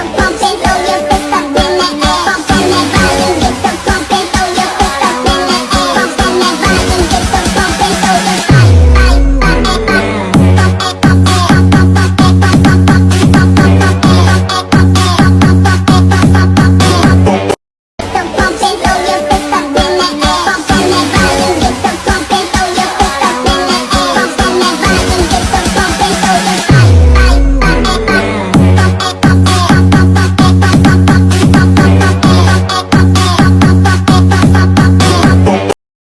so pumping, throw your